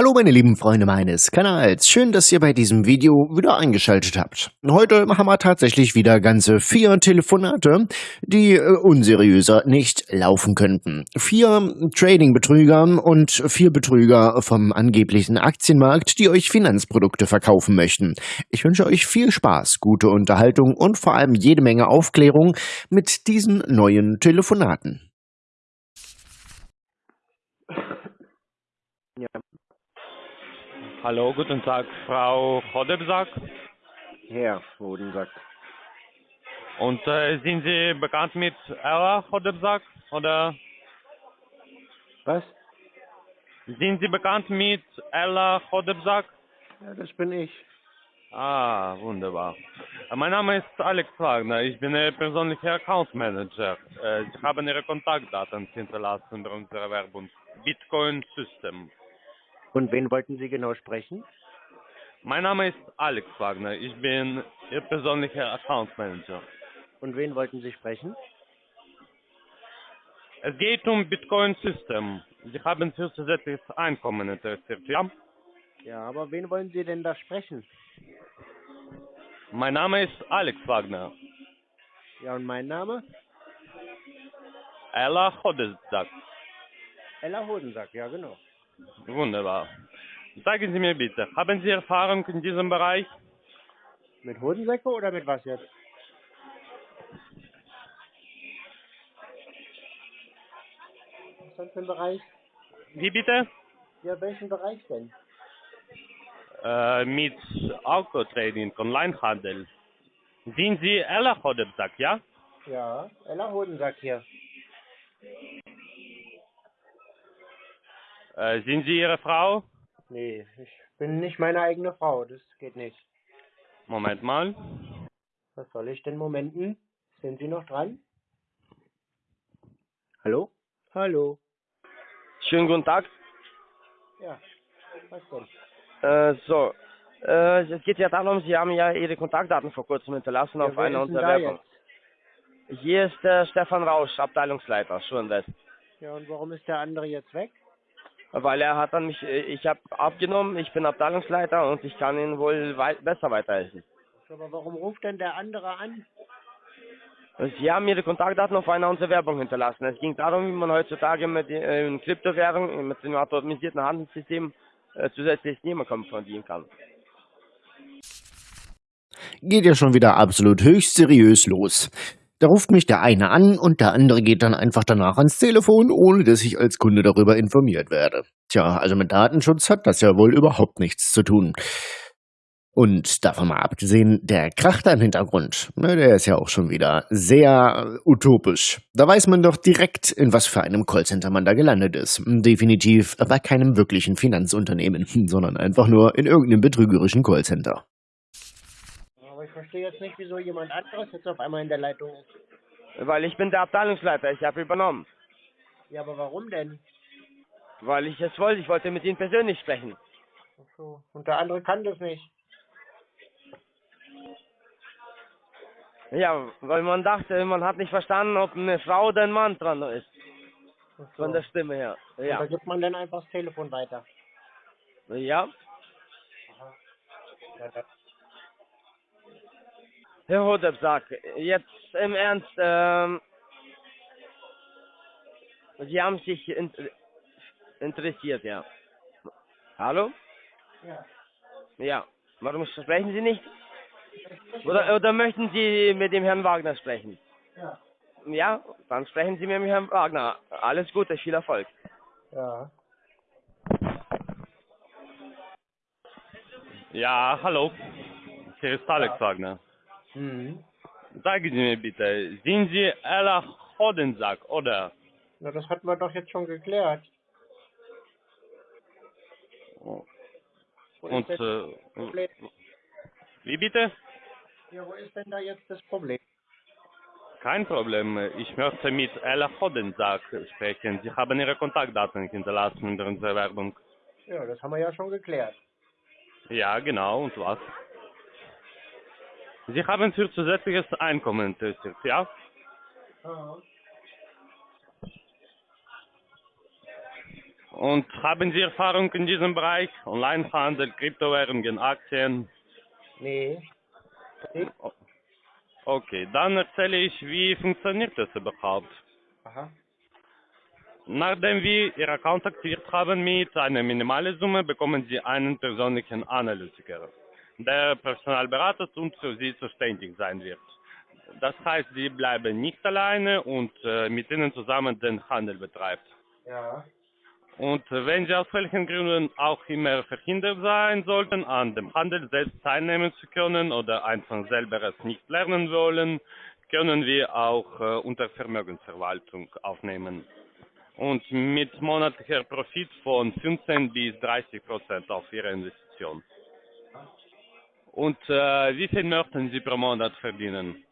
Hallo meine lieben Freunde meines Kanals, schön, dass ihr bei diesem Video wieder eingeschaltet habt. Heute haben wir tatsächlich wieder ganze vier Telefonate, die äh, unseriöser nicht laufen könnten. Vier Trading-Betrüger und vier Betrüger vom angeblichen Aktienmarkt, die euch Finanzprodukte verkaufen möchten. Ich wünsche euch viel Spaß, gute Unterhaltung und vor allem jede Menge Aufklärung mit diesen neuen Telefonaten. Ja, Hallo, guten Tag, Frau Hodebsack. Herr Hodensack. Und äh, sind Sie bekannt mit Ella Hodebsack? Oder Was? sind Sie bekannt mit Ella Hodebsack? Ja, das bin ich. Ah, wunderbar. Äh, Mein Name ist Alex Wagner, ich bin Ihr persönlicher Account Manager. Äh, Sie haben Ihre Kontaktdaten hinterlassen bei unserer Werbung. Bitcoin System. Und wen wollten Sie genau sprechen? Mein Name ist Alex Wagner, ich bin Ihr persönlicher Account Manager. Und wen wollten Sie sprechen? Es geht um Bitcoin System. Sie haben für zusätzliches Einkommen interessiert, ja? Ja, aber wen wollen Sie denn da sprechen? Mein Name ist Alex Wagner. Ja, und mein Name? Ella Hodesdak. Ella Hodensack, ja genau. Wunderbar. Sagen Sie mir bitte, haben Sie Erfahrung in diesem Bereich? Mit Hodensäcke oder mit was jetzt? Was ist das für ein Bereich? Wie bitte? Ja, welchen Bereich denn? Äh, mit Autotrading, Onlinehandel. Sind Sie Ella Hodesdak, ja? Ja, Ella Hodensack hier. Äh, sind Sie Ihre Frau? Nee, ich bin nicht meine eigene Frau, das geht nicht. Moment mal. Was soll ich denn momenten? Sind Sie noch dran? Hallo? Hallo? Schönen guten Tag. Ja, was denn? Äh, so, äh, es geht ja darum, Sie haben ja Ihre Kontaktdaten vor kurzem hinterlassen Ja, auf einer ist denn unserer da Werbung. Hier ist der Stefan Rausch, Abteilungsleiter, Schulwest. Ja, und warum ist der andere jetzt weg? Weil er hat an mich, äh, ich habe abgenommen, ich bin Abteilungsleiter und ich kann Ihnen wohl wei besser weiterhelfen. Aber warum ruft denn der andere an? Sie haben Ihre Kontaktdaten auf einer unserer Werbung hinterlassen. Es ging darum, wie man heutzutage mit äh, in Kryptowährungen, mit dem automatisierten Handelssystem äh, zusätzliches Nehmerkommen verdienen kann. Geht ja schon wieder absolut höchst seriös los. Da ruft mich der eine an und der andere geht dann einfach danach ans Telefon, ohne dass ich als Kunde darüber informiert werde. Tja, also mit Datenschutz hat das ja wohl überhaupt nichts zu tun. Und davon mal abgesehen, der Krach da im Hintergrund, ne, der ist ja auch schon wieder sehr utopisch. Da weiß man doch direkt, in was für einem Callcenter man da gelandet ist. Definitiv bei keinem wirklichen Finanzunternehmen, sondern einfach nur in irgendeinem betrügerischen Callcenter. Ich verstehe jetzt nicht, wieso jemand anderes jetzt auf einmal in der Leitung ist. Weil ich bin der Abteilungsleiter, ich habe übernommen. Ja, aber warum denn? Weil ich es wollte, ich wollte mit Ihnen persönlich sprechen. Ach so. Und der andere kann das nicht. Ja, weil man dachte, man hat nicht verstanden, ob eine Frau oder ein Mann dran ist. So. Von der Stimme her. Und da Ja. gibt man dann einfach das Telefon weiter. Ja. Ja, Herr Hodebsack, jetzt im Ernst, ähm, Sie haben sich in, interessiert, ja. Hallo? ja. Ja. Warum sprechen Sie nicht? Oder, oder möchten Sie mit dem Herrn Wagner sprechen? Ja. Ja, dann sprechen Sie mit dem Herrn Wagner. Alles Gute, viel Erfolg. Ja. Ja, hallo. Hier ist Alex Wagner. Mhm. Sagen Sie mir bitte, sind Sie Ella Hodensack, oder? Na, das hatten wir doch jetzt schon geklärt. Wo Und, äh, wie bitte? Ja, wo ist denn da jetzt das Problem? Kein Problem. Ich möchte mit Ella Hodensack sprechen. Sie haben Ihre Kontaktdaten hinterlassen in unserer Werbung. Ja, das haben wir ja schon geklärt. Ja, genau. Und was? Sie haben für zusätzliches Einkommen interessiert, ja? Und haben Sie Erfahrung in diesem Bereich? Onlinehandel, Kryptowährungen, Aktien? Nee. nee. Okay, dann erzähle ich, wie funktioniert das überhaupt. Aha. Nachdem wir Ihr Account aktiviert haben mit einer minimalen Summe, bekommen Sie einen persönlichen Analytiker, der Personalberater und für Sie zuständig sein wird. Das heißt, Sie bleiben nicht alleine und äh, mit Ihnen zusammen den Handel betreibt. Ja. Und wenn Sie aus welchen Gründen auch immer verhindert sein sollten, an dem Handel selbst teilnehmen zu können oder einfach selber es nicht lernen wollen, können wir auch äh, unter Vermögensverwaltung aufnehmen. Und mit monatlicher Profit von 15 bis 30 Prozent auf Ihre Investition. Und äh, wie viel möchten Sie pro Monat verdienen?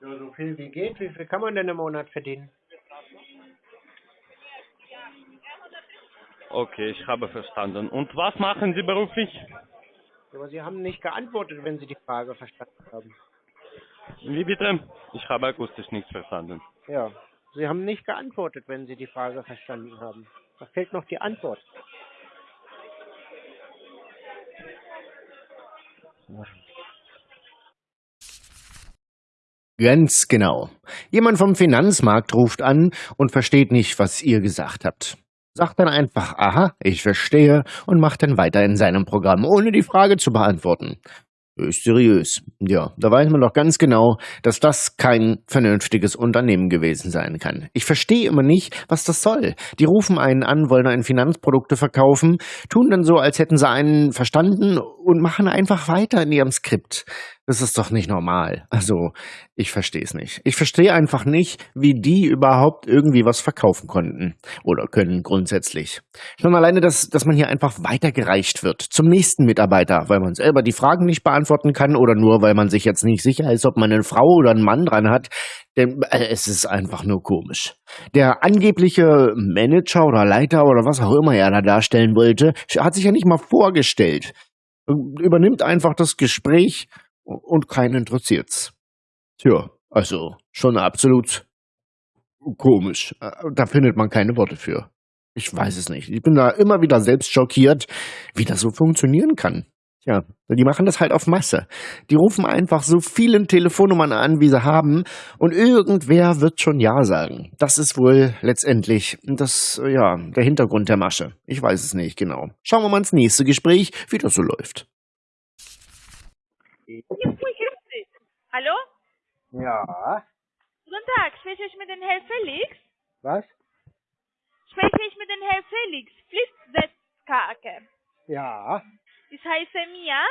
Ja, so viel wie geht. Wie viel kann man denn im Monat verdienen? Okay, ich habe verstanden. Und was machen Sie beruflich? Aber Sie haben nicht geantwortet, wenn Sie die Frage verstanden haben. Wie bitte? Ich habe akustisch nichts verstanden. Ja. Sie haben nicht geantwortet, wenn Sie die Frage verstanden haben. Da fehlt noch die Antwort. Ganz genau. Jemand vom Finanzmarkt ruft an und versteht nicht, was ihr gesagt habt. Sagt dann einfach, aha, ich verstehe und macht dann weiter in seinem Programm, ohne die Frage zu beantworten. Höchst seriös. Ja, da weiß man doch ganz genau, dass das kein vernünftiges Unternehmen gewesen sein kann. Ich verstehe immer nicht, was das soll. Die rufen einen an, wollen einen Finanzprodukte verkaufen, tun dann so, als hätten sie einen verstanden und machen einfach weiter in ihrem Skript. Das ist doch nicht normal. Also, ich verstehe es nicht. Ich verstehe einfach nicht, wie die überhaupt irgendwie was verkaufen konnten oder können grundsätzlich. Schon alleine, dass, dass man hier einfach weitergereicht wird zum nächsten Mitarbeiter, weil man selber die Fragen nicht beantworten kann oder nur, weil man sich jetzt nicht sicher ist, ob man eine Frau oder einen Mann dran hat. Denn äh, es ist einfach nur komisch. Der angebliche Manager oder Leiter oder was auch immer er da darstellen wollte, hat sich ja nicht mal vorgestellt. Übernimmt einfach das Gespräch und keinen interessiert's. Tja, also schon absolut komisch. Äh, Da findet man keine Worte für. Ich weiß es nicht. Ich bin da immer wieder selbst schockiert, wie das so funktionieren kann. Tja, die machen das halt auf Masse. Die rufen einfach so vielen Telefonnummern an, wie sie haben, und irgendwer wird schon Ja sagen. Das ist wohl letztendlich das, ja, der Hintergrund der Masche. Ich weiß es nicht genau. Schauen wir mal ins nächste Gespräch, wie das so läuft. Hallo? Ja. Guten Tag, spreche ich mit dem Herrn Felix? Was? Spreche ich mit dem Herrn Felix Flipsetzkake. Ja. Ich heiße Mia.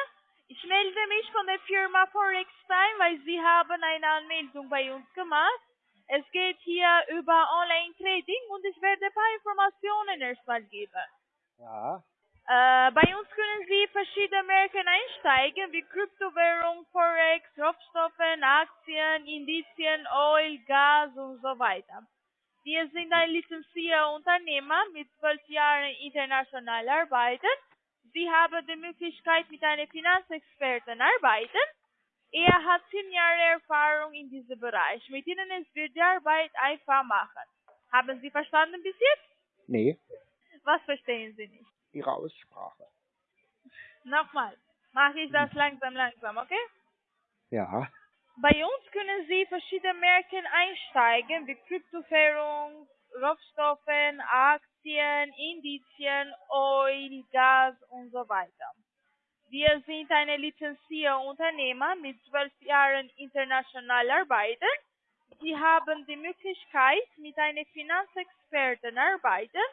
Ich melde mich von der Firma Forex Time, weil Sie haben eine Anmeldung bei uns gemacht. Es geht hier über Online-Trading und ich werde ein paar Informationen erstmal geben. Ja. Äh, bei uns können Sie verschiedene Märkte einsteigen, wie Kryptowährung, Forex, Rohstoffe, Aktien, Indizien, Oil, Gas und so weiter. Wir sind ein lizenzierter Unternehmer mit zwölf Jahren international arbeiten. Sie haben die Möglichkeit, mit einem Finanzexperten arbeiten. Er hat zehn Jahre Erfahrung in diesem Bereich. Mit Ihnen es wird die Arbeit einfach machen. Haben Sie verstanden bis jetzt? Nee. Was verstehen Sie nicht? Ihre Aussprache. Nochmal. Mache ich das langsam, langsam, okay? Ja. Bei uns können Sie verschiedene Märkte einsteigen, wie Kryptowährung, Rohstoffe, Aktien, Indizien, Oil, Gas und so weiter. Wir sind eine lizenzierte Unternehmer mit zwölf Jahren international arbeiten. Sie haben die Möglichkeit, mit einem Finanzexperten arbeiten.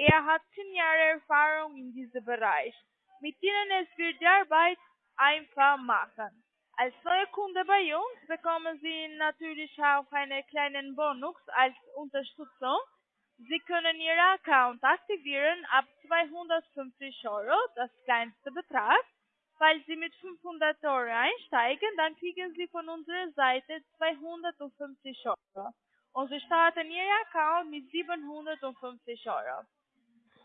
Er hat zehn Jahre Erfahrung in diesem Bereich. Mit ihnen es wird die Arbeit einfach machen. Als neue Kunde bei uns bekommen Sie natürlich auch einen kleinen Bonus als Unterstützung. Sie können Ihren Account aktivieren ab 250 Euro, das kleinste Betrag. Falls Sie mit 500 Euro einsteigen, dann kriegen Sie von unserer Seite 250 Euro. Und Sie starten Ihr Account mit 750 Euro.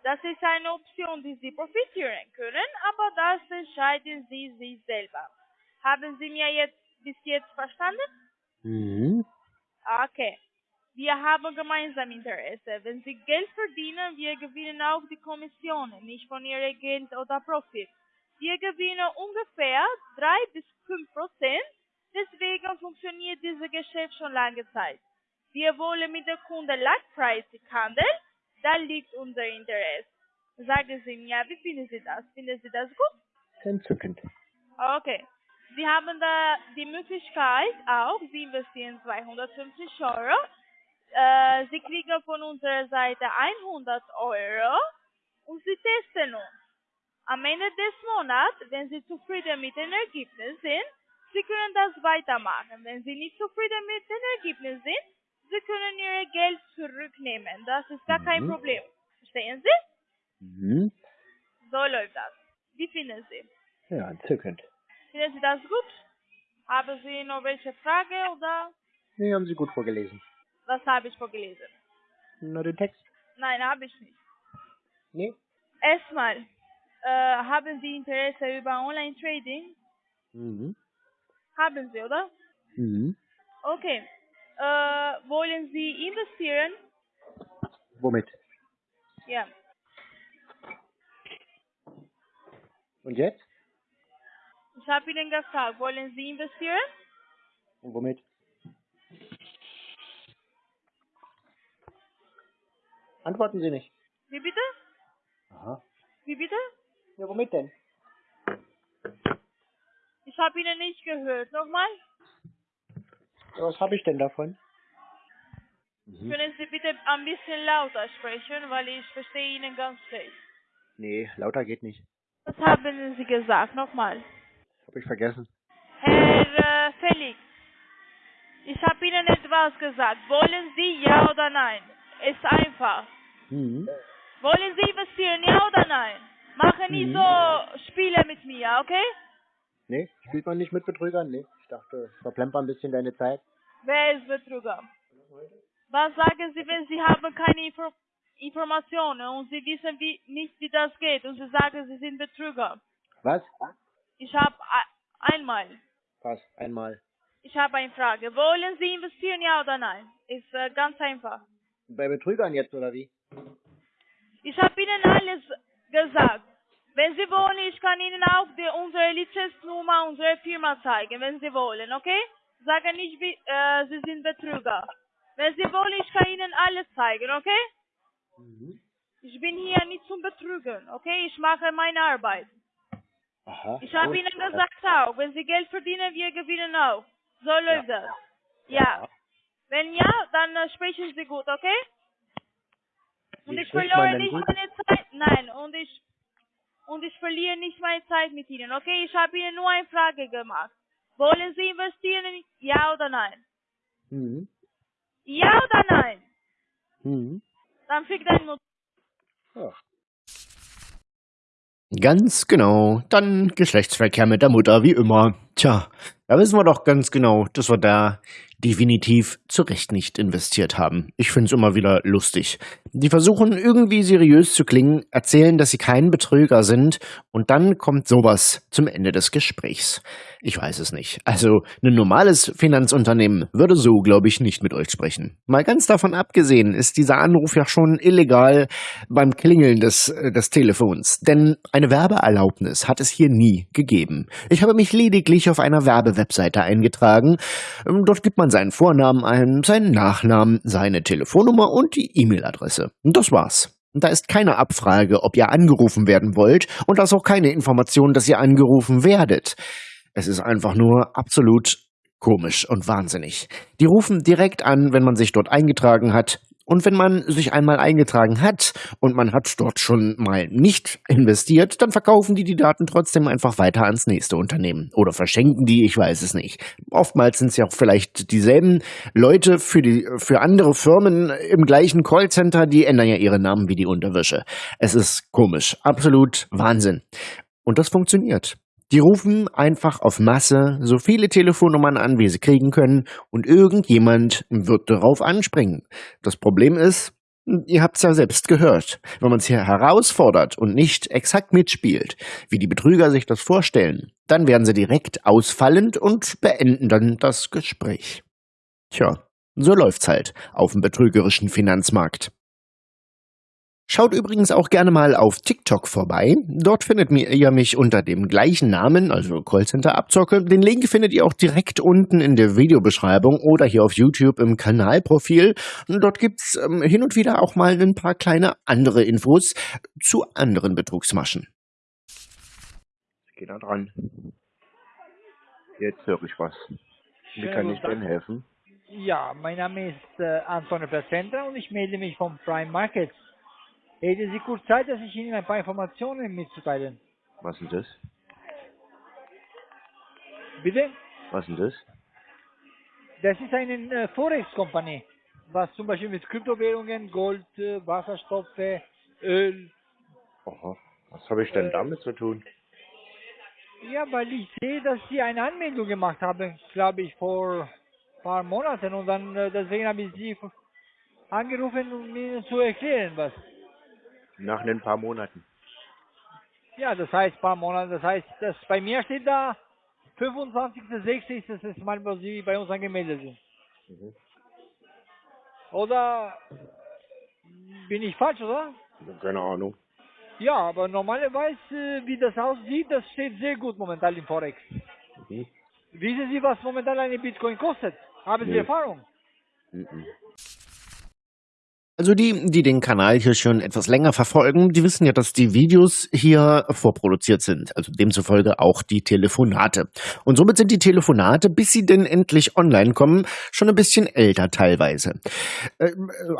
Das ist eine Option, die Sie profitieren können, aber das entscheiden Sie sich selber. Haben Sie mir jetzt bis jetzt verstanden? Mhm. Okay. Wir haben gemeinsam Interesse. Wenn Sie Geld verdienen, wir gewinnen auch die Kommissionen, nicht von Ihrem Geld oder Profit. Wir gewinnen ungefähr 3 bis 5 Prozent, deswegen funktioniert dieses Geschäft schon lange Zeit. Wir wollen mit dem Kunden langfristig handeln, da liegt unser Interesse. Sagen Sie mir, wie finden Sie das? Finden Sie das gut? Entzückend. Okay. Sie haben da die Möglichkeit auch, Sie investieren 250 Euro. Äh, Sie kriegen von unserer Seite 100 Euro und Sie testen uns. Am Ende des Monats, wenn Sie zufrieden mit den Ergebnissen sind, Sie können das weitermachen. Wenn Sie nicht zufrieden mit den Ergebnissen sind, Sie können Ihr Geld zurücknehmen. Das ist gar kein Mhm. Problem. Verstehen Sie? Mhm. So läuft das. Wie finden Sie? Ja, entzückend. Finden Sie das gut? Haben Sie noch welche Frage oder Nee, haben Sie gut vorgelesen. was habe ich vorgelesen? Nur den Text? Nein, habe ich nicht. Nee. Erstmal, äh, haben Sie Interesse über Online-Trading? Mhm. Haben Sie, oder? Mhm. Okay. Äh, wollen Sie investieren? Womit? Ja. Und jetzt? Ich habe Ihnen gefragt, wollen Sie investieren? Und womit? Antworten Sie nicht. Wie bitte? Aha. Wie bitte? Ja, womit denn? Ich habe Ihnen nicht gehört. Nochmal? Was habe ich denn davon? Mhm. Können Sie bitte ein bisschen lauter sprechen, weil ich verstehe Ihnen ganz schlecht. Nee, lauter geht nicht. Was haben Sie gesagt? Nochmal. Hab ich vergessen. Herr äh, Felix, ich habe Ihnen etwas gesagt. Wollen Sie ja oder nein? Ist einfach. Mhm. Wollen Sie investieren, ja oder nein? Machen nicht Mhm. so Spiele mit mir, okay? Nee, spielt man nicht mit Betrügern? Nee. Ich dachte, verplemper ein bisschen deine Zeit. Wer ist Betrüger? Was sagen Sie, wenn Sie haben keine Info Informationen und Sie wissen wie, nicht, wie das geht und Sie sagen, Sie sind Betrüger? Was? Ich habe einmal, Was? Einmal. ich habe eine Frage. Wollen Sie investieren, ja oder nein? Ist äh, ganz einfach. Bei Betrügern jetzt, oder wie? Ich habe Ihnen alles gesagt. Wenn Sie wollen, ich kann Ihnen auch die, unsere Lizenznummer, unsere Firma zeigen, wenn Sie wollen, okay? Sagen nicht, äh, Sie sind Betrüger. Wenn Sie wollen, ich kann Ihnen alles zeigen, okay? Mhm. Ich bin hier nicht zum Betrügen, okay? Ich mache meine Arbeit. Aha. Ich habe. Ihnen gesagt auch, wenn Sie Geld verdienen, wir gewinnen auch. So läuft das. Ja. Wenn ja, dann äh, sprechen Sie gut, okay? Und ich verliere denn nicht meine Zeit. Nein, und ich und ich verliere nicht meine Zeit mit Ihnen, okay? Ich habe Ihnen nur eine Frage gemacht. Wollen Sie investieren? Ja oder nein? Mhm. Ja oder nein? Mhm. Dann fick dein Mutter. Ja. Ganz genau. Dann Geschlechtsverkehr mit der Mutter, wie immer. Tja, da wissen wir doch ganz genau, dass wir da definitiv zu Recht nicht investiert haben. Ich find's immer wieder lustig. Die versuchen irgendwie seriös zu klingen, erzählen, dass sie kein Betrüger sind und dann kommt sowas zum Ende des Gesprächs. Ich weiß es nicht. Also ein normales Finanzunternehmen würde so, glaube ich, nicht mit euch sprechen. Mal ganz davon abgesehen ist dieser Anruf ja schon illegal beim Klingeln des, äh, des Telefons. Denn eine Werbeerlaubnis hat es hier nie gegeben. Ich habe mich lediglich auf einer Werbewebseite eingetragen. Ähm, Dort gibt man seinen Vornamen ein, seinen Nachnamen, seine Telefonnummer und die E-Mail-Adresse. Das war's. Da ist keine Abfrage, ob ihr angerufen werden wollt und da ist auch keine Information, dass ihr angerufen werdet. Es ist einfach nur absolut komisch und wahnsinnig. Die rufen direkt an, wenn man sich dort eingetragen hat. Und wenn man sich einmal eingetragen hat und man hat dort schon mal nicht investiert, dann verkaufen die die Daten trotzdem einfach weiter ans nächste Unternehmen. Oder verschenken die, ich weiß es nicht. Oftmals sind es ja auch vielleicht dieselben Leute für, die, für andere Firmen im gleichen Callcenter, die ändern ja ihre Namen wie die Unterwäsche. Es ist komisch. Absolut Wahnsinn. Und das funktioniert. Die rufen einfach auf Masse so viele Telefonnummern an, wie sie kriegen können, und irgendjemand wird darauf anspringen. Das Problem ist, ihr habt's ja selbst gehört, wenn man es hier herausfordert und nicht exakt mitspielt, wie die Betrüger sich das vorstellen, dann werden sie direkt ausfallend und beenden dann das Gespräch. Tja, So läuft's halt auf dem betrügerischen Finanzmarkt. Schaut übrigens auch gerne mal auf TikTok vorbei. Dort findet ihr mich unter dem gleichen Namen, also Callcenter Abzocke. Den Link findet ihr auch direkt unten in der Videobeschreibung oder hier auf YouTube im Kanalprofil. Und dort gibt's ähm, hin und wieder auch mal ein paar kleine andere Infos zu anderen Betrugsmaschen. Ich geh da dran. Jetzt höre ich was. Wie kann ich denn helfen? Ja, mein Name ist äh, Antonio Placenta und ich melde mich vom Prime Market. Hätten Sie kurz Zeit, dass ich Ihnen ein paar Informationen mitzuteilen? Was ist das? Bitte? Was ist das? Das ist eine äh, Forex-Kompanie, was zum Beispiel mit Kryptowährungen, Gold, äh, Wasserstoffe, Öl. Aha. Was habe ich denn Äh, damit zu tun? Ja, weil ich sehe, dass Sie eine Anmeldung gemacht haben, glaube ich, vor ein paar Monaten und dann äh, deswegen habe ich Sie angerufen, um Ihnen zu erklären, was. Nach ein paar Monaten. Ja, das heißt paar Monate. Das heißt, das bei mir steht da 25.06. ist das erste Mal, wo Sie bei uns angemeldet sind. Mhm. Oder bin ich falsch, oder? Keine Ahnung. Ja, aber normalerweise, wie das aussieht, das steht sehr gut momentan im Forex. Mhm. Wissen Sie, was momentan eine Bitcoin kostet? Haben Sie Nee. Erfahrung? Mhm. Also die, die den Kanal hier schon etwas länger verfolgen, die wissen ja, dass die Videos hier vorproduziert sind. Also demzufolge auch die Telefonate. Und somit sind die Telefonate, bis sie denn endlich online kommen, schon ein bisschen älter teilweise. Äh,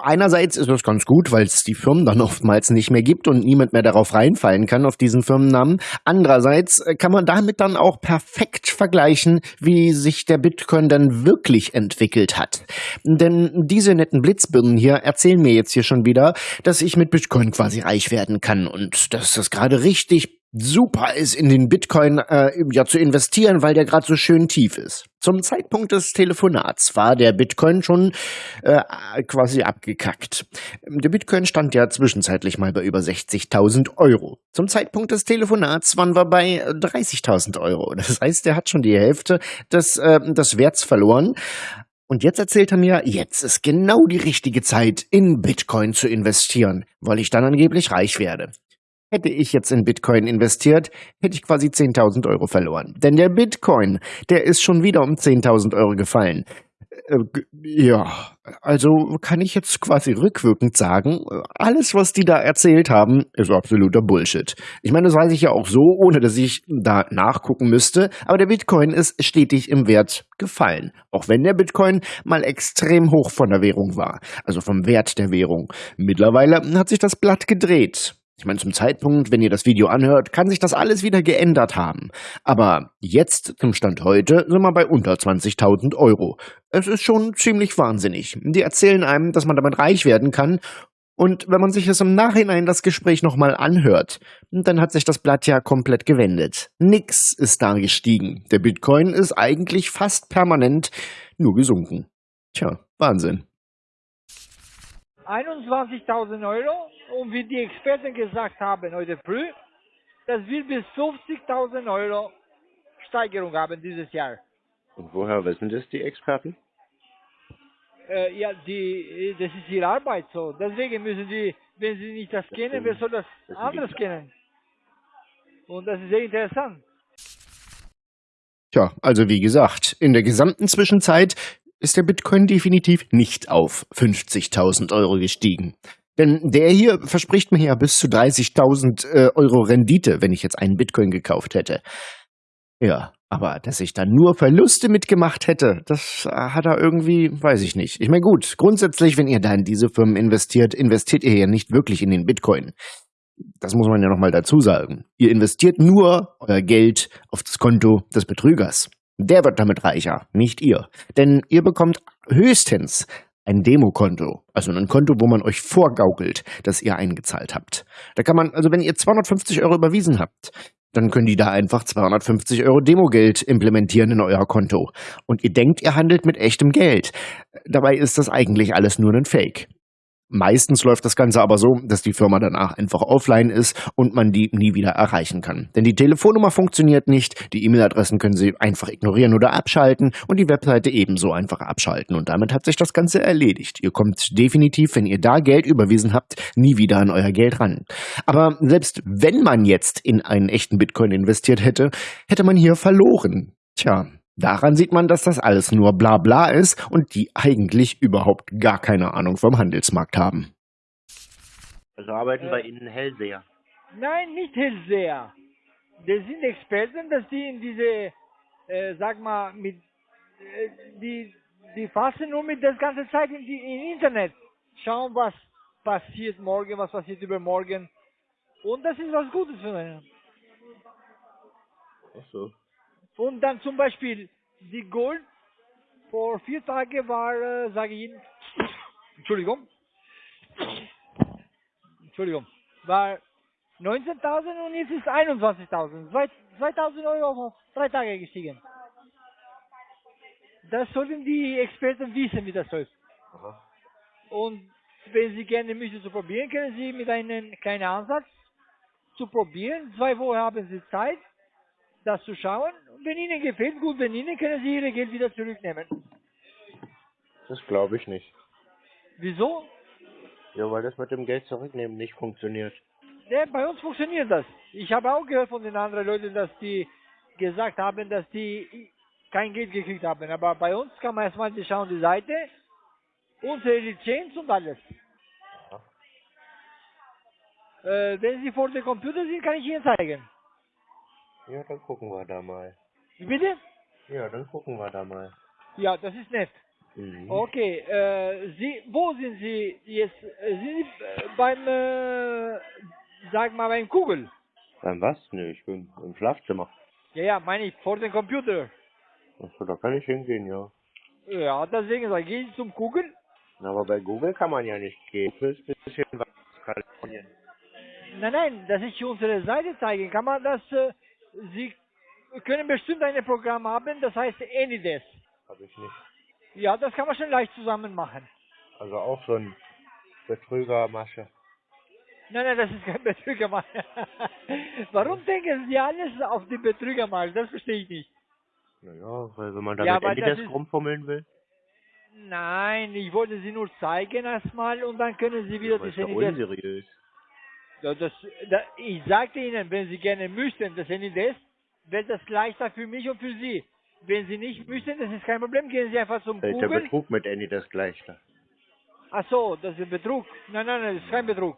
Einerseits ist das ganz gut, weil es die Firmen dann oftmals nicht mehr gibt und niemand mehr darauf reinfallen kann auf diesen Firmennamen. Andererseits äh, kann man damit dann auch perfekt vergleichen, wie sich der Bitcoin dann wirklich entwickelt hat. Denn diese netten Blitzbirnen hier erzählen mir jetzt hier schon wieder, dass ich mit Bitcoin quasi reich werden kann und dass das gerade richtig super ist, in den Bitcoin äh, ja zu investieren, weil der gerade so schön tief ist. Zum Zeitpunkt des Telefonats war der Bitcoin schon äh, quasi abgekackt. Der Bitcoin stand ja zwischenzeitlich mal bei über 60.000 Euro. Zum Zeitpunkt des Telefonats waren wir bei äh, 30.000 Euro. Das heißt, er hat schon die Hälfte des, äh, des Werts verloren. Und jetzt erzählt er mir, jetzt ist genau die richtige Zeit, in Bitcoin zu investieren, weil ich dann angeblich reich werde. Hätte ich jetzt in Bitcoin investiert, hätte ich quasi 10.000 Euro verloren. Denn der Bitcoin, der ist schon wieder um 10.000 Euro gefallen. Äh, Ja, also kann ich jetzt quasi rückwirkend sagen, alles, was die da erzählt haben, ist absoluter Bullshit. Ich meine, das weiß ich ja auch so, ohne dass ich da nachgucken müsste, aber der Bitcoin ist stetig im Wert gefallen. Auch wenn der Bitcoin mal extrem hoch von der Währung war, also vom Wert der Währung. Mittlerweile hat sich das Blatt gedreht. Ich meine, zum Zeitpunkt, wenn ihr das Video anhört, kann sich das alles wieder geändert haben. Aber jetzt, zum Stand heute, sind wir bei unter 20.000 Euro. Es ist schon ziemlich wahnsinnig. Die erzählen einem, dass man damit reich werden kann. Und wenn man sich es im Nachhinein das Gespräch nochmal anhört, dann hat sich das Blatt ja komplett gewendet. Nix ist da gestiegen. Der Bitcoin ist eigentlich fast permanent nur gesunken. Tja, Wahnsinn. 21.000 Euro und wie die Experten gesagt haben heute früh, das wird bis 50.000 Euro Steigerung haben dieses Jahr. Und woher wissen das die Experten? Äh, ja, die, das ist ihre Arbeit so. Deswegen müssen sie, wenn sie nicht das kennen, wer soll das Das die- kennen? Und das ist sehr interessant. Tja, also wie gesagt, in der gesamten Zwischenzeit ist der Bitcoin definitiv nicht auf 50.000 Euro gestiegen. Denn der hier verspricht mir ja bis zu 30.000 äh, Euro Rendite, wenn ich jetzt einen Bitcoin gekauft hätte. Ja, aber dass ich da nur Verluste mitgemacht hätte, das äh, hat er irgendwie, weiß ich nicht. Ich meine gut, grundsätzlich, wenn ihr da in diese Firmen investiert, investiert ihr ja nicht wirklich in den Bitcoin. Das muss man ja nochmal dazu sagen. Ihr investiert nur euer Geld auf das Konto des Betrügers. Der wird damit reicher, nicht ihr. Denn ihr bekommt höchstens ein Demokonto, also ein Konto, wo man euch vorgaukelt, dass ihr eingezahlt habt. Da kann man, also wenn ihr 250 Euro überwiesen habt, dann können die da einfach 250 Euro Demogeld implementieren in euer Konto. Und ihr denkt, ihr handelt mit echtem Geld. Dabei ist das eigentlich alles nur ein Fake. Meistens läuft das Ganze aber so, dass die Firma danach einfach offline ist und man die nie wieder erreichen kann. Denn die Telefonnummer funktioniert nicht, die E-Mail-Adressen können Sie einfach ignorieren oder abschalten und die Webseite ebenso einfach abschalten. Und damit hat sich das Ganze erledigt. Ihr kommt definitiv, wenn ihr da Geld überwiesen habt, nie wieder an euer Geld ran. Aber selbst wenn man jetzt in einen echten Bitcoin investiert hätte, hätte man hier verloren. Tja, Daran sieht man, dass das alles nur Blabla ist und die eigentlich überhaupt gar keine Ahnung vom Handelsmarkt haben. Also arbeiten Äh. bei Ihnen Hellseher. Nein, nicht Hellseher. Das sind Experten, dass die in diese, äh, sag mal, mit, äh, die, die fassen nur mit das ganze Zeit in die im Internet. Schauen, was passiert morgen, was passiert übermorgen. Und das ist was Gutes für einen. Ach so. Und dann zum Beispiel die Gold vor vier Tagen war, äh, sage ich Ihnen, Entschuldigung, Entschuldigung, war 19.000 und jetzt ist 21.000. Zwei- 2.000 Euro auf drei Tage gestiegen. Das sollten die Experten wissen, wie das läuft. Aha. Und wenn Sie gerne möchten zu probieren, können Sie mit einem kleinen Ansatz zu probieren. Zwei Wochen haben Sie Zeit, das zu schauen. Und wenn Ihnen gefällt, gut, wenn Ihnen, können Sie Ihr Geld wieder zurücknehmen. Das glaube ich nicht. Wieso? Ja, weil das mit dem Geld zurücknehmen nicht funktioniert. Ja, bei uns funktioniert das. Ich habe auch gehört von den anderen Leuten, dass die gesagt haben, dass die kein Geld gekriegt haben. Aber bei uns kann man erstmal die schauen die Seite, unsere Lizenz und alles. Äh, wenn Sie vor dem Computer sind, kann ich Ihnen zeigen. Ja, dann gucken wir da mal. Wie Bitte? Ja, dann gucken wir da mal. Ja, das ist nett. Mhm. Okay, äh, Sie, wo sind Sie jetzt? Äh, Sind Sie äh, beim, äh, sag mal, beim Kugel? Beim was? Ne, ich bin im Schlafzimmer. Ja, ja, meine ich, vor dem Computer. Achso, da kann ich hingehen, ja. Ja, deswegen sage ich, gehen Sie zum Kugel. Aber bei Google kann man ja nicht gehen. Fürs bisschen was Kalifornien. Nein, nein, dass ich unsere Seite zeigen kann man das, äh, Sie können bestimmt ein Programm haben, das heißt Anydesk. Hab ich nicht. Ja, das kann man schon leicht zusammen machen. Also auch so ein Betrügermasche. Nein, nein, das ist kein Betrügermal. Warum denken Sie alles auf die Betrügermal? Das verstehe ich nicht. Naja, weil wenn man da Ja, Anydesk rumfummeln will, Nein, ich wollte Sie nur zeigen erstmal und dann können Sie wieder aber das ist ja Anydesk. unseriös. Das, da, ich sagte Ihnen, wenn Sie gerne möchten, das Anydesk, wäre das leichter für mich und für Sie. Wenn Sie nicht möchten, das ist kein Problem, gehen Sie einfach zum Da ist der Google. Betrug mit Anydesk leichter. Ach so, das ist Betrug. Nein, nein, nein, das ist kein Betrug.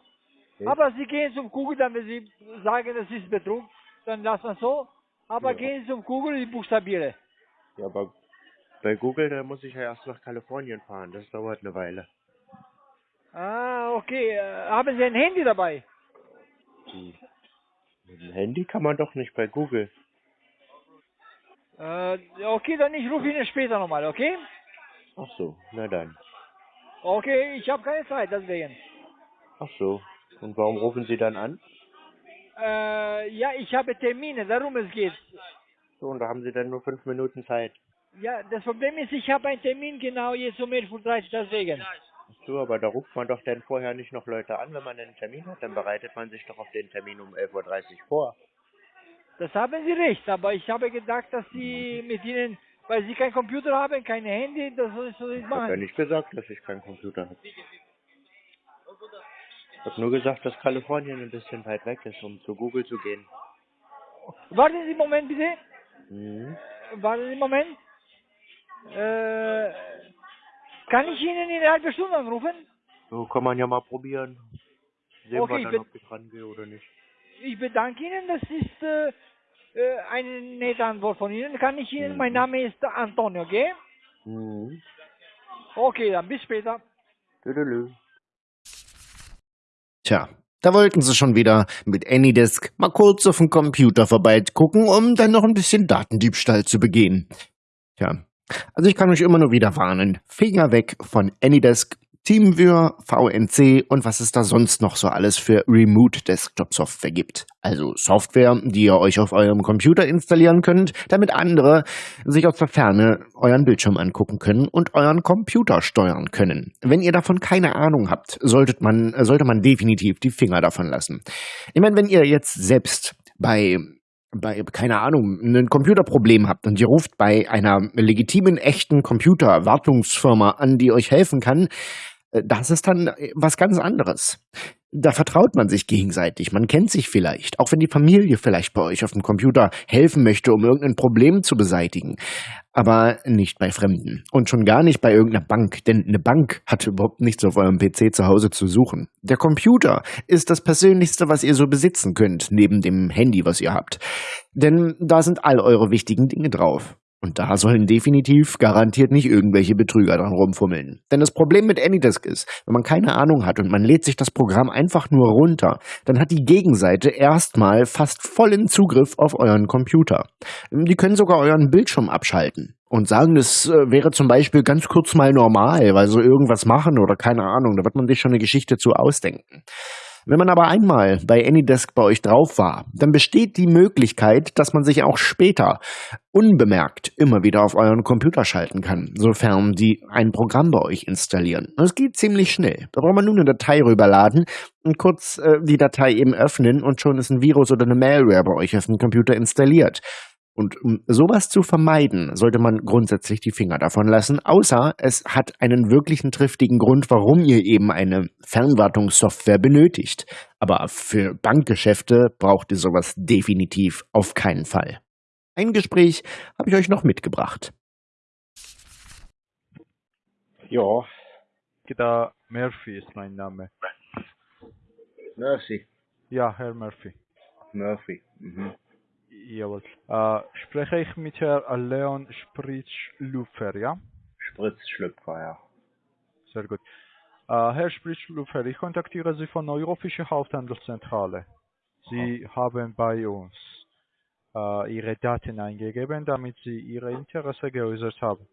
Okay. Aber Sie gehen zum Google, dann wenn Sie sagen, das ist Betrug, dann lassen wir so. Aber Ja. gehen Sie zum Google und ich buchstabiere. Ja, aber bei Google, da muss ich ja erst nach Kalifornien fahren. Das dauert eine Weile. Ah, okay. Äh, haben Sie ein Handy dabei? Hm. Mit dem Handy kann man doch nicht bei Google. Äh, okay, dann ich rufe Ihnen später nochmal, okay? Ach so, na dann. Okay, ich habe keine Zeit, deswegen. Ach so. Und warum rufen Sie dann an? Äh, ja, ich habe Termine, darum es geht. So, und da haben Sie dann nur fünf Minuten Zeit. Ja, das Problem ist, ich habe einen Termin genau jetzt um 11.30 Uhr, deswegen. So, aber da ruft man doch dann vorher nicht noch Leute an, wenn man einen Termin hat. Dann bereitet man sich doch auf den Termin um 11.30 Uhr vor. Das haben Sie recht, aber ich habe gedacht, dass Sie mit Ihnen, weil Sie kein Computer haben, kein Handy, das soll ich so nicht Ich habe ja machen. nicht gesagt, dass ich keinen Computer habe. Ich habe nur gesagt, dass Kalifornien ein bisschen weit weg ist, um zu Google zu gehen. Warten Sie einen Moment, bitte. Mhm. Warten Sie einen Moment. Äh, kann ich Ihnen in einer halben Stunde anrufen? So kann man ja mal probieren. Sehen Okay, wir dann, ob ich rangehe oder nicht. Ich bedanke Ihnen, das ist äh, äh, eine nette Antwort von Ihnen. Kann ich Ihnen, Mhm. mein Name ist Antonio, okay? Mhm. Okay, dann bis später. Tüdelü. Tja, da wollten sie schon wieder mit Anydesk mal kurz auf den Computer vorbeigucken, um dann noch ein bisschen Datendiebstahl zu begehen. Tja, also ich kann euch immer nur wieder warnen. Finger weg von Anydesk. Teamviewer, VNC und was es da sonst noch so alles für Remote Desktop Software gibt. Also Software, die ihr euch auf eurem Computer installieren könnt, damit andere sich aus der Ferne euren Bildschirm angucken können und euren Computer steuern können. Wenn ihr davon keine Ahnung habt, solltet man, sollte man definitiv die Finger davon lassen. Ich meine, wenn ihr jetzt selbst bei bei, keine Ahnung, ein Computerproblem habt und ihr ruft bei einer legitimen, echten Computerwartungsfirma an, die euch helfen kann, äh, das ist dann äh, was ganz anderes. Da vertraut man sich gegenseitig, man kennt sich vielleicht, auch wenn die Familie vielleicht bei euch auf dem Computer helfen möchte, um irgendein Problem zu beseitigen. Aber nicht bei Fremden. Und schon gar nicht bei irgendeiner Bank, denn eine Bank hat überhaupt nichts auf eurem PC zu Hause zu suchen. Der Computer ist das Persönlichste, was ihr so besitzen könnt, neben dem Handy, was ihr habt. Denn da sind all eure wichtigen Dinge drauf. Und da sollen definitiv garantiert nicht irgendwelche Betrüger dran rumfummeln. Denn das Problem mit Anydesk ist, wenn man keine Ahnung hat und man lädt sich das Programm einfach nur runter, dann hat die Gegenseite erstmal fast vollen Zugriff auf euren Computer. Die können sogar euren Bildschirm abschalten und sagen, das äh, wäre zum Beispiel ganz kurz mal normal, weil sie irgendwas machen oder keine Ahnung. Da wird man sich schon eine Geschichte zu ausdenken. Wenn man aber einmal bei Anydesk bei euch drauf war, dann besteht die Möglichkeit, dass man sich auch später unbemerkt immer wieder auf euren Computer schalten kann, sofern die ein Programm bei euch installieren. Das geht ziemlich schnell. Da braucht man nur eine Datei rüberladen und kurz äh, die Datei eben öffnen und schon ist ein Virus oder eine Malware bei euch auf dem Computer installiert. Und um sowas zu vermeiden, sollte man grundsätzlich die Finger davon lassen, außer es hat einen wirklichen triftigen Grund, warum ihr eben eine Fernwartungssoftware benötigt. Aber für Bankgeschäfte braucht ihr sowas definitiv auf keinen Fall. Ein Gespräch habe ich euch noch mitgebracht. Ja, da Murphy ist mein Name. Murphy. Ja, Herr Murphy. Murphy. Mhm. Jawohl. Äh, spreche ich mit Herrn Leon Spritzschlüpfer, ja? Spritzschlüpfer, ja. Sehr gut. Äh, Herr Spritzschlüpfer, ich kontaktiere Sie von Eurofische Haupthandelszentrale. Sie Aha. haben bei uns äh, Ihre Daten eingegeben, damit Sie Ihre Interesse geäußert haben.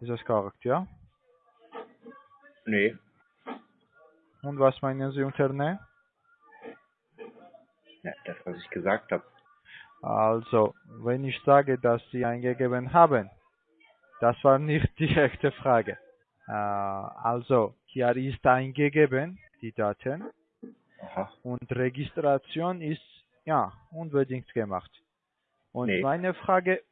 Ist das korrekt, ja? Nee. Und was meinen Sie unter Ne? Ja, das, was ich gesagt habe. Also, wenn ich sage, dass Sie eingegeben haben, das war nicht die echte Frage. Äh, also, hier ist eingegeben, die Daten. Aha. Und Registration ist, ja, unbedingt gemacht. Und Nee. meine Frage,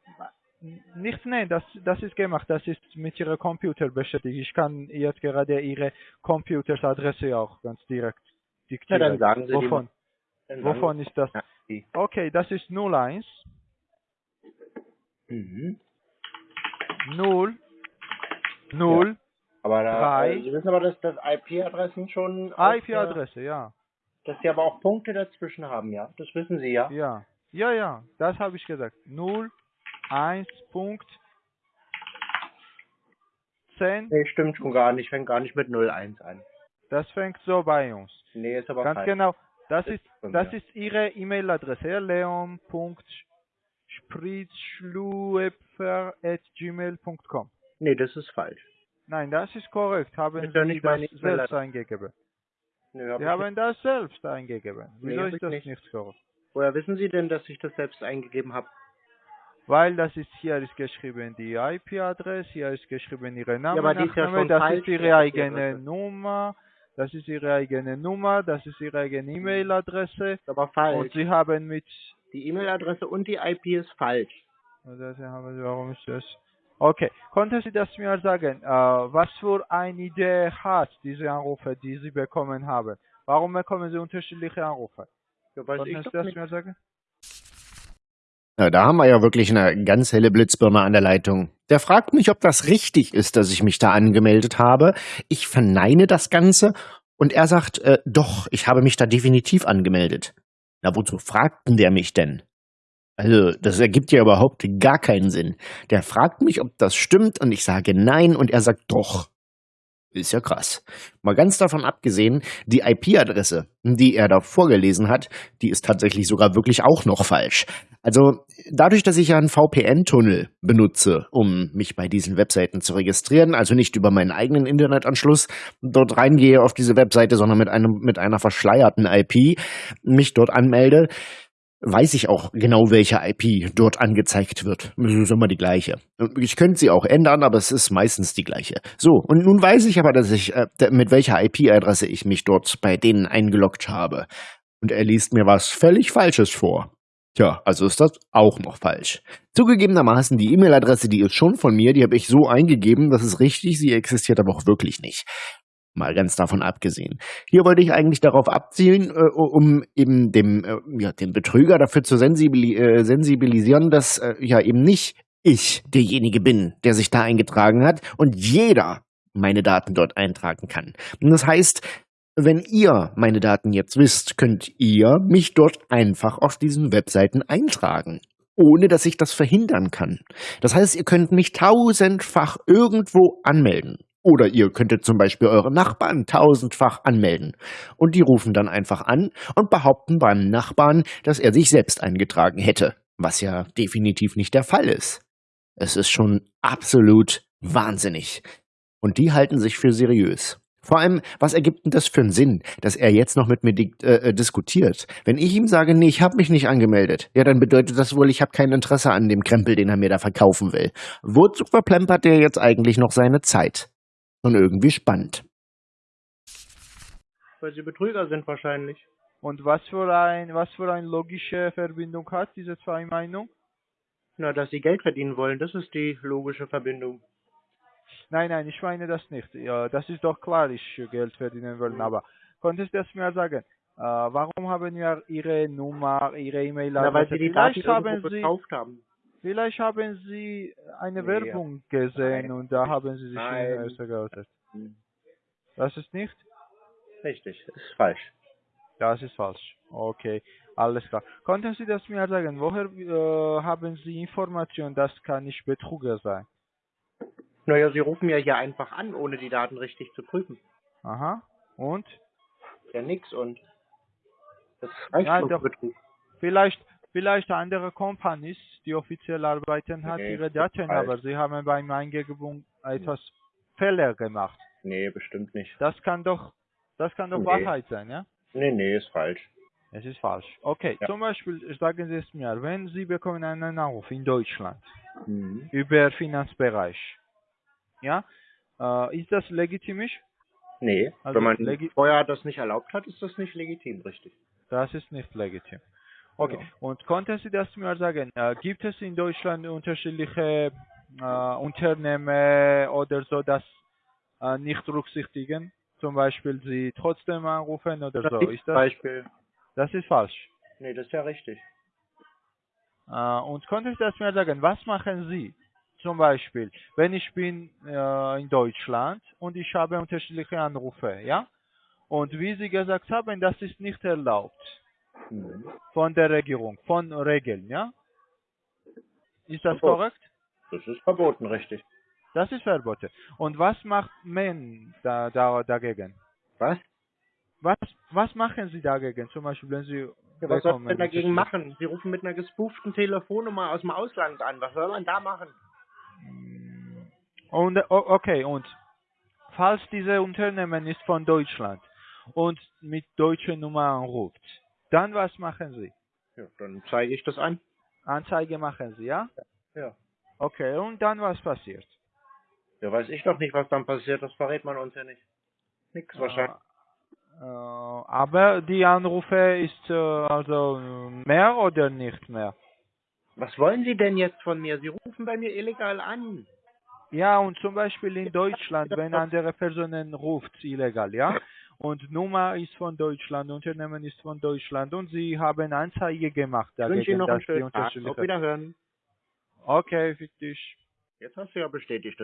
nicht, nein, das, das ist gemacht, das ist mit Ihrem Computer beschäftigt. Ich kann jetzt gerade Ihre Computersadresse auch ganz direkt diktieren. dann sagen Sie die Wovon, sagen wovon ist das? Ja, die. Okay, das ist 01 Mhm. 0 0 Aber da, Drei. äh, Sie wissen aber, dass das IP-Adressen schon. IP-Adresse, ja. Der, dass Sie aber auch Punkte dazwischen haben, ja? Das wissen Sie, ja? Ja. Ja, ja, das habe ich gesagt. 0 1 Punkt 10, Nee, stimmt schon gar nicht. Fängt gar nicht mit 01 an. das fängt so bei uns. Nee, ist aber Ganz falsch. genau. Das Das ist das ist Ihre E-Mail-Adresse, leon.spritzschluepfer.gmail.com. Nee, das ist falsch. Nein, das ist korrekt. Haben ist ja Sie nicht das selbst E-Mail-Adresse. eingegeben? Nö, hab Sie haben das selbst eingegeben. Nee, Wieso hab ist das nicht. nicht korrekt? Woher wissen Sie denn, dass ich das selbst eingegeben habe? Weil das ist hier ist geschrieben die IP-Adresse, hier ist geschrieben Ihre Name, aber die ist ja schon das falsch, ist Ihre eigene. Nummer, das ist Ihre eigene Nummer, das ist Ihre eigene E-Mail-Adresse Ist aber und falsch. Sie haben mit Die E-Mail-Adresse und die IP ist falsch. das haben Sie, warum ist das? Okay, konnten Sie das mir sagen, äh, was für eine Idee hat diese Anrufe, die Sie bekommen haben? Warum bekommen Sie unterschiedliche Anrufe? Ja, weiß Konnten Sie das nicht. mir sagen? Ja, da haben wir ja wirklich eine ganz helle Blitzbirne an der Leitung. Der fragt mich, ob das richtig ist, dass ich mich da angemeldet habe. Ich verneine das Ganze und er sagt, äh, doch, ich habe mich da definitiv angemeldet. Na, wozu fragt denn der mich denn? Also, das ergibt ja überhaupt gar keinen Sinn. Der fragt mich, ob das stimmt und ich sage nein und er sagt doch. Ist ja krass. Mal ganz davon abgesehen, die IP-Adresse, die er da vorgelesen hat, die ist tatsächlich sogar wirklich auch noch falsch. Also dadurch, dass ich ja einen VPN-Tunnel benutze, um mich bei diesen Webseiten zu registrieren, also nicht über meinen eigenen Internetanschluss dort reingehe auf diese Webseite, sondern mit einem mit einer verschleierten IP mich dort anmelde, weiß ich auch genau, welche IP dort angezeigt wird. Das ist immer die gleiche. Ich könnte sie auch ändern, aber es ist meistens die gleiche. So, und nun weiß ich aber, dass ich, äh, mit welcher IP-Adresse ich mich dort bei denen eingeloggt habe. Und er liest mir was völlig Falsches vor. Tja, also ist das auch noch falsch. Zugegebenermaßen, die E-Mail-Adresse, die ist schon von mir, die habe ich so eingegeben, das ist richtig, sie existiert aber auch wirklich nicht. Mal ganz davon abgesehen. Hier wollte ich eigentlich darauf abzielen, äh, um eben dem, äh, ja, den Betrüger dafür zu sensibili äh, sensibilisieren, dass äh, ja eben nicht ich derjenige bin, der sich da eingetragen hat und jeder meine Daten dort eintragen kann. Und das heißt, wenn ihr meine Daten jetzt wisst, könnt ihr mich dort einfach auf diesen Webseiten eintragen ohne dass ich das verhindern kann. Das heißt, ihr könnt mich tausendfach irgendwo anmelden. Oder ihr könntet zum Beispiel eure Nachbarn tausendfach anmelden. Und die rufen dann einfach an und behaupten beim Nachbarn, dass er sich selbst eingetragen hätte. Was ja definitiv nicht der Fall ist. Es ist schon absolut wahnsinnig. Und die halten sich für seriös. Vor allem, was ergibt denn das für einen Sinn, dass er jetzt noch mit mir äh, äh, diskutiert? Wenn ich ihm sage, nee, ich habe mich nicht angemeldet, ja, dann bedeutet das wohl, ich habe kein Interesse an dem Krempel, den er mir da verkaufen will. Wozu verplempert er jetzt eigentlich noch seine Zeit? Und irgendwie spannend. Weil sie Betrüger sind wahrscheinlich. Und was für ein was für eine logische Verbindung hat diese zwei Meinungen? Na, dass sie Geld verdienen wollen, das ist die logische Verbindung. Nein, nein, ich meine das nicht. Ja, das ist doch klar, ich Geld verdienen wollen. Mhm. Aber konntest du das mir sagen? Äh, warum haben wir Ihre Nummer, Ihre E-Mail-Adresse? weil Sie die Daten haben Sie, gekauft haben. Vielleicht haben Sie eine nee, Werbung gesehen Nein. und da haben Sie sich Nein. geoutet. Hm. Das ist nicht? Richtig, das ist falsch. Das ist falsch. Okay, alles klar. Konnten Sie das mir sagen? Woher äh, haben Sie Informationen, das kann nicht Betrüger sein? Naja, Sie rufen ja hier einfach an, ohne die Daten richtig zu prüfen. Aha. Und? Ja, nix und. Das reicht ja, doch. Betrug. Vielleicht, vielleicht andere Companies, die offiziell arbeiten, hat nee, ihre Daten, aber sie haben beim Eingebung etwas Fehler gemacht. Nee, bestimmt nicht. Das kann doch, das kann doch nee. Wahrheit sein, ja? Nee, nee, ist falsch. Es ist falsch. Okay, ja. zum Beispiel sagen Sie es mir, wenn Sie bekommen einen Anruf in Deutschland mhm. über Finanzbereich, ja, äh, ist das legitimisch? Nee, also wenn man vorher das nicht erlaubt hat, ist das nicht legitim, richtig. Das ist nicht legitim. Okay, ja. und konnten Sie das mir sagen? Äh, gibt es in Deutschland unterschiedliche äh, Unternehmen oder so, das äh, nicht berücksichtigen? Zum Beispiel Sie trotzdem anrufen oder das so? Ist das, Beispiel. das ist falsch. Nee, das ist ja richtig. Äh, und konnten Sie das mir sagen? Was machen Sie? Zum Beispiel, wenn ich bin äh, in Deutschland und ich habe unterschiedliche Anrufe, ja? Und wie Sie gesagt haben, das ist nicht erlaubt Mhm. Von der Regierung, von Regeln, ja? Ist das Verbot. korrekt? Das ist verboten, richtig. Das ist verboten. Und was macht man da, da, dagegen? Was? Was, was machen Sie dagegen? Zum Beispiel, wenn Sie. Ja, was soll man dagegen machen? Sie rufen mit einer gespooften Telefonnummer aus dem Ausland an. Was soll man da machen? Und, okay, und falls dieses Unternehmen ist von Deutschland und mit deutscher Nummer anruft, dann was machen Sie? Ja, dann zeige ich das an. Anzeige machen Sie, ja? Ja. Okay, und dann was passiert? Ja, weiß ich doch nicht, was dann passiert. Das verrät man uns ja nicht. Nix wahrscheinlich. Äh, aber die Anrufe ist äh, also mehr oder nicht mehr? Was wollen Sie denn jetzt von mir? Sie rufen bei mir illegal an. Ja, und zum Beispiel in Deutschland, wenn andere Personen ruft illegal, ja, und Nummer ist von Deutschland, Unternehmen ist von Deutschland und Sie haben Anzeige gemacht. Ich wünsche Ihnen noch einen schönen Tag. Auf Wiederhören. Okay, für dich. Jetzt hast du ja bestätigt.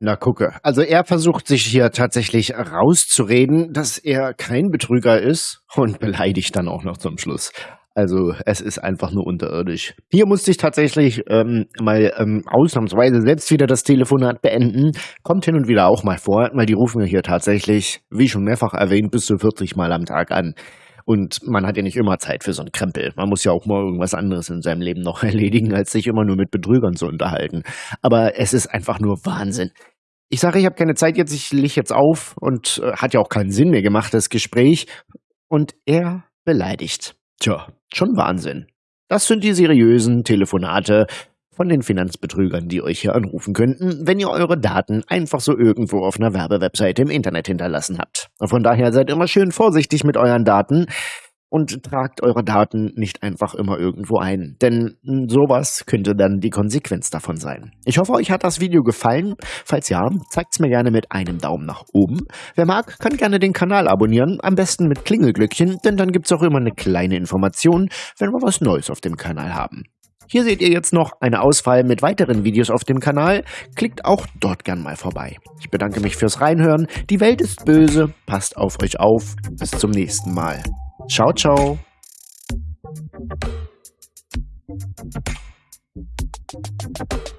Na gucke, also er versucht sich hier tatsächlich rauszureden, dass er kein Betrüger ist und beleidigt dann auch noch zum Schluss. Also es ist einfach nur unterirdisch. Hier musste ich tatsächlich ähm, mal ähm, ausnahmsweise selbst wieder das Telefonat beenden. Kommt hin und wieder auch mal vor, weil die rufen ja hier tatsächlich, wie schon mehrfach erwähnt, bis zu 40 Mal am Tag an. Und man hat ja nicht immer Zeit für so einen Krempel. Man muss ja auch mal irgendwas anderes in seinem Leben noch erledigen, als sich immer nur mit Betrügern zu unterhalten. Aber es ist einfach nur Wahnsinn. Ich sage, ich habe keine Zeit jetzt, ich leg jetzt auf und äh, hat ja auch keinen Sinn mehr gemacht, das Gespräch. Und er beleidigt. Tja, schon Wahnsinn. Das sind die seriösen Telefonate von den Finanzbetrügern, die euch hier anrufen könnten, wenn ihr eure Daten einfach so irgendwo auf einer Werbewebseite im Internet hinterlassen habt. Von daher seid immer schön vorsichtig mit euren Daten und tragt eure Daten nicht einfach immer irgendwo ein, denn sowas könnte dann die Konsequenz davon sein. Ich hoffe, euch hat das Video gefallen. Falls ja, zeigt es mir gerne mit einem Daumen nach oben. Wer mag, kann gerne den Kanal abonnieren, am besten mit Klingelglöckchen, denn dann gibt es auch immer eine kleine Information, wenn wir was Neues auf dem Kanal haben. Hier seht ihr jetzt noch eine Auswahl mit weiteren Videos auf dem Kanal. Klickt auch dort gern mal vorbei. Ich bedanke mich fürs Reinhören. Die Welt ist böse. Passt auf euch auf. Bis zum nächsten Mal. Ciao, ciao. Thank you.